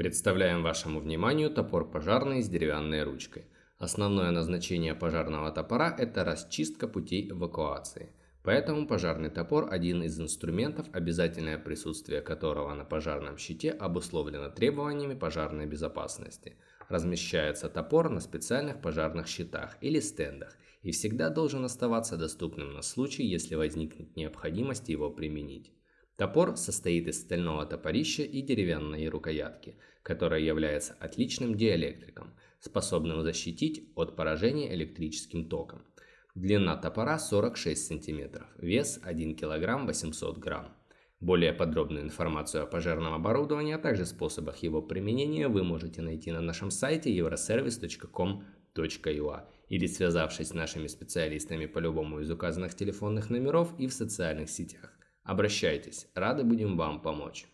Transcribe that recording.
Представляем вашему вниманию топор пожарный с деревянной ручкой. Основное назначение пожарного топора – это расчистка путей эвакуации. Поэтому пожарный топор – один из инструментов, обязательное присутствие которого на пожарном щите обусловлено требованиями пожарной безопасности. Размещается топор на специальных пожарных щитах или стендах и всегда должен оставаться доступным на случай, если возникнет необходимость его применить. Топор состоит из стального топорища и деревянной рукоятки, которая является отличным диэлектриком, способным защитить от поражения электрическим током. Длина топора 46 см, вес 1 кг 800 г. Более подробную информацию о пожарном оборудовании, а также способах его применения вы можете найти на нашем сайте euroservice.com.ua или связавшись с нашими специалистами по любому из указанных телефонных номеров и в социальных сетях. Обращайтесь, рады будем вам помочь.